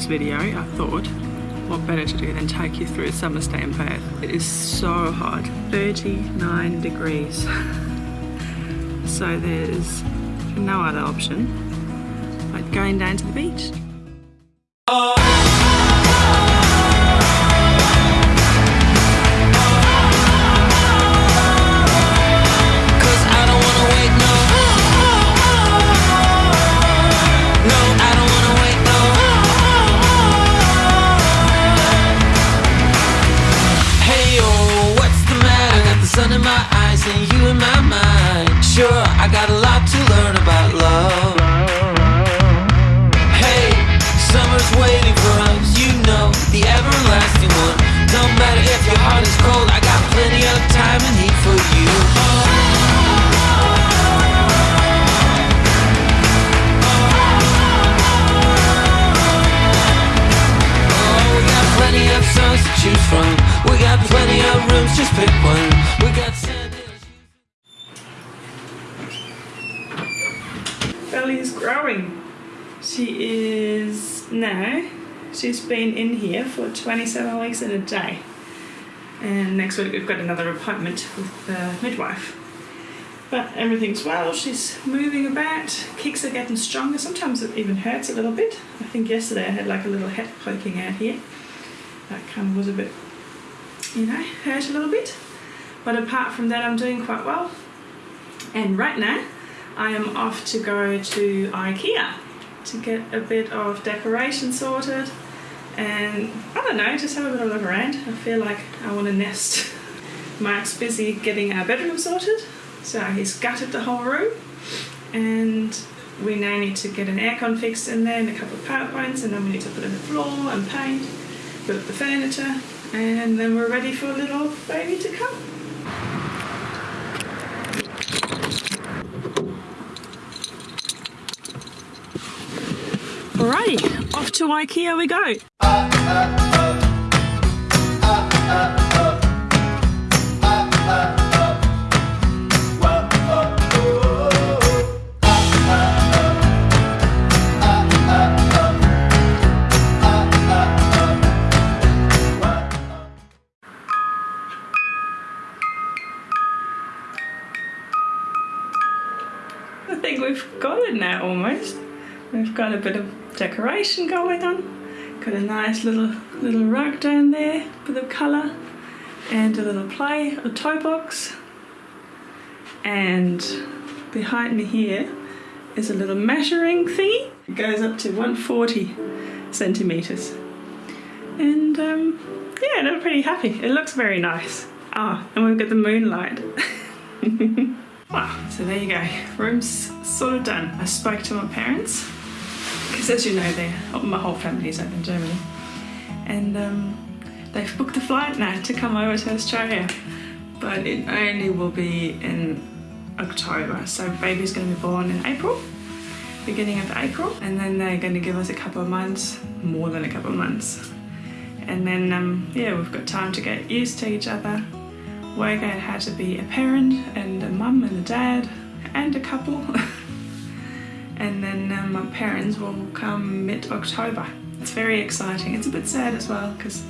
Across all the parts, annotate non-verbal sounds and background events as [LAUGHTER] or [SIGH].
video, I thought, what better to do than take you through summer stay in Perth. It is so hot, 39 degrees. [LAUGHS] so there's no other option but going down to the beach. Cause I got a lot to learn about Belly is growing. She is now, she's been in here for 27 weeks and a day. And next week we've got another appointment with the midwife. But everything's well, she's moving about, kicks are getting stronger. Sometimes it even hurts a little bit. I think yesterday I had like a little head poking out here. That kind of was a bit, you know, hurt a little bit. But apart from that, I'm doing quite well. And right now, I am off to go to IKEA to get a bit of decoration sorted and I don't know, just have a bit of a look around. I feel like I want to nest. [LAUGHS] Mark's busy getting our bedroom sorted, so he's gutted the whole room and we now need to get an aircon fixed in there and a couple of power points and then we need to put in the floor and paint, put up the furniture and then we're ready for a little baby to come. Alrighty, off to IKEA we go. I think we've got it now almost. We've got a bit of decoration going on. Got a nice little little rug down there, bit of colour, and a little play, a toe box. And behind me here is a little measuring thingy. It goes up to 140 centimeters. And um, yeah, I'm pretty happy. It looks very nice. Ah, and we've got the moonlight. [LAUGHS] Wow, so there you go. Room's sort of done. I spoke to my parents because, as you know, my whole family is over in Germany, and um, they've booked the flight now to come over to Australia, but it only will be in October. So baby's going to be born in April, beginning of April, and then they're going to give us a couple of months, more than a couple of months, and then um, yeah, we've got time to get used to each other work out how to be a parent and a mum and a dad and a couple. [LAUGHS] and then um, my parents will come mid-October. It's very exciting. It's a bit sad as well because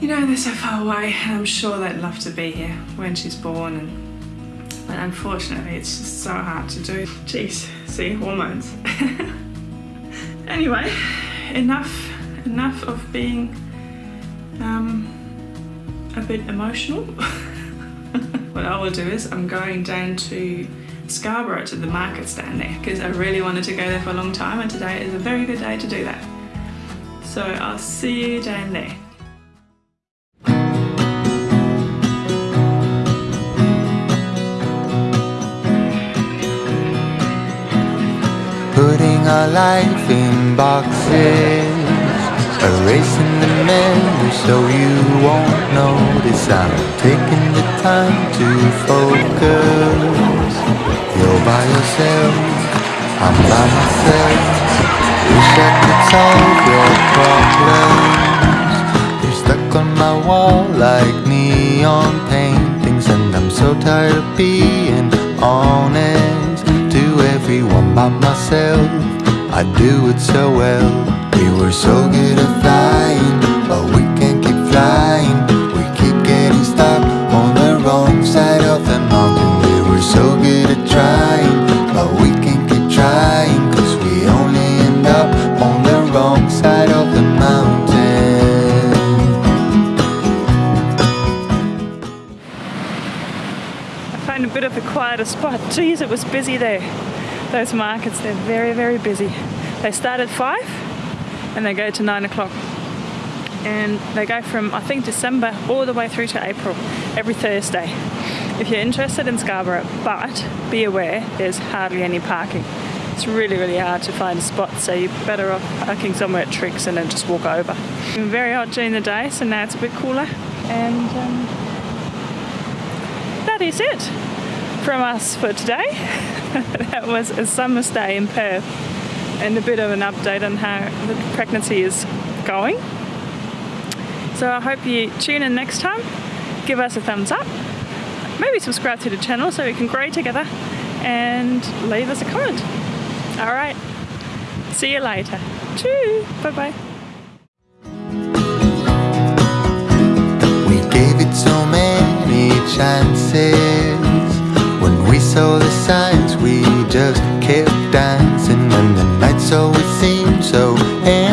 you know they're so far away and I'm sure they'd love to be here when she's born and but unfortunately it's just so hard to do. Jeez, see, hormones. [LAUGHS] anyway, enough enough of being um, a bit emotional. [LAUGHS] what I will do is I'm going down to Scarborough to the markets down there because I really wanted to go there for a long time and today is a very good day to do that. So I'll see you down there. Putting our life in boxes Erasing the memories so you won't notice I'm taking the time to focus You're by yourself, I'm by myself. Wish I could solve your problems. You're stuck on my wall like neon paintings And I'm so tired of being honest To everyone by myself. I do it so well. We were so a spot. Geez, it was busy there. Those markets, they're very, very busy. They start at five and they go to nine o'clock. And they go from, I think, December all the way through to April, every Thursday. If you're interested in Scarborough, but be aware there's hardly any parking. It's really, really hard to find a spot, so you're better off parking somewhere at Triggs and then just walk over. It's been very hot during the day, so now it's a bit cooler. And um, that is it from us for today. [LAUGHS] that was a summer's day in Perth and a bit of an update on how the pregnancy is going. So I hope you tune in next time, give us a thumbs up, maybe subscribe to the channel so we can grow together and leave us a comment. All right, see you later. Cheers, bye bye. We gave it so many chances. Just kept dancing, and the nights always seemed so endless.